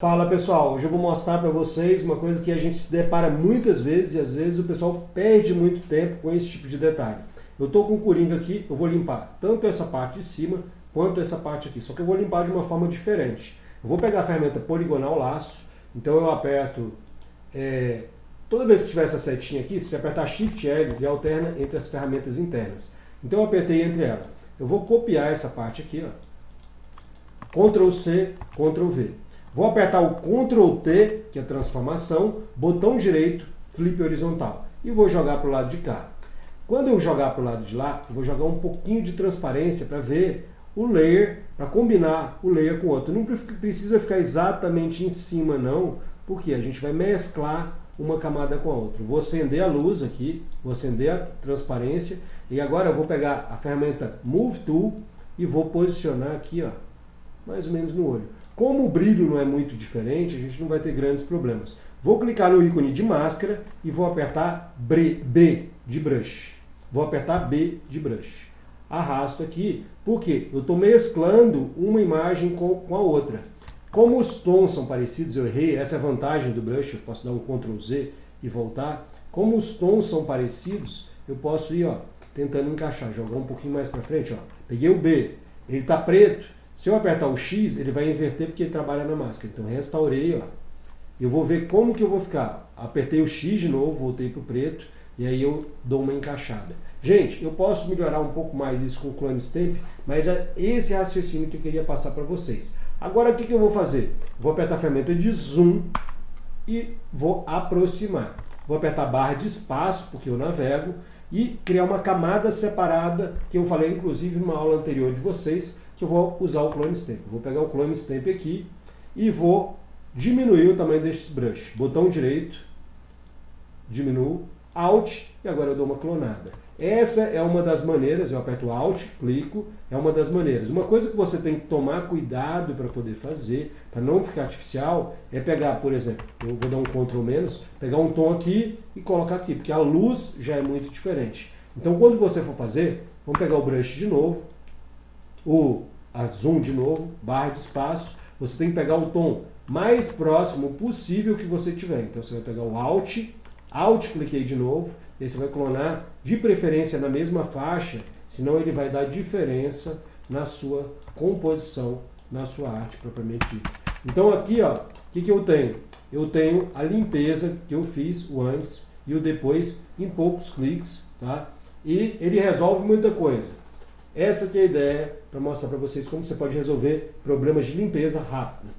Fala pessoal, hoje eu vou mostrar para vocês uma coisa que a gente se depara muitas vezes e às vezes o pessoal perde muito tempo com esse tipo de detalhe. Eu estou com o Coringa aqui, eu vou limpar tanto essa parte de cima quanto essa parte aqui, só que eu vou limpar de uma forma diferente. Eu vou pegar a ferramenta poligonal laço, então eu aperto, é, toda vez que tiver essa setinha aqui, se apertar Shift L, ele alterna entre as ferramentas internas. Então eu apertei entre elas. Eu vou copiar essa parte aqui, ó. Ctrl C, Ctrl V. Vou apertar o Ctrl T, que é transformação, botão direito, flip horizontal. E vou jogar para o lado de cá. Quando eu jogar para o lado de lá, vou jogar um pouquinho de transparência para ver o layer, para combinar o layer com o outro. Não precisa ficar exatamente em cima não, porque a gente vai mesclar uma camada com a outra. Vou acender a luz aqui, vou acender a transparência, e agora eu vou pegar a ferramenta Move Tool e vou posicionar aqui, ó, mais ou menos no olho. Como o brilho não é muito diferente, a gente não vai ter grandes problemas. Vou clicar no ícone de máscara e vou apertar B de brush. Vou apertar B de brush. Arrasto aqui, porque eu estou mesclando uma imagem com, com a outra. Como os tons são parecidos, eu errei, essa é a vantagem do brush, eu posso dar um Ctrl Z e voltar. Como os tons são parecidos, eu posso ir ó, tentando encaixar, jogar um pouquinho mais para frente. Ó. Peguei o B, ele está preto, se eu apertar o X, ele vai inverter porque ele trabalha na máscara. Então restaurei, ó. Eu vou ver como que eu vou ficar. Apertei o X de novo, voltei para o preto, e aí eu dou uma encaixada. Gente, eu posso melhorar um pouco mais isso com o Clone Stamp, mas é esse raciocínio que eu queria passar para vocês. Agora o que, que eu vou fazer? Vou apertar a ferramenta de Zoom e vou aproximar. Vou apertar a barra de espaço, porque eu navego, e criar uma camada separada, que eu falei inclusive numa aula anterior de vocês, que eu vou usar o Clone Stamp. Vou pegar o Clone Stamp aqui e vou diminuir o tamanho deste brush. Botão direito, diminuo, Alt, e agora eu dou uma clonada. Essa é uma das maneiras, eu aperto Alt, clico, é uma das maneiras. Uma coisa que você tem que tomar cuidado para poder fazer, para não ficar artificial, é pegar, por exemplo, eu vou dar um Ctrl menos, pegar um tom aqui e colocar aqui, porque a luz já é muito diferente. Então quando você for fazer, vamos pegar o brush de novo, o zoom de novo, barra de espaço, você tem que pegar o tom mais próximo possível que você tiver. Então você vai pegar o Alt, Alt cliquei de novo, e aí você vai clonar, de preferência na mesma faixa, senão ele vai dar diferença na sua composição, na sua arte propriamente dita. Então aqui, ó, o que, que eu tenho? Eu tenho a limpeza que eu fiz, o antes e o depois, em poucos cliques, tá? E ele resolve muita coisa. Essa que é a ideia para mostrar para vocês como você pode resolver problemas de limpeza rápido.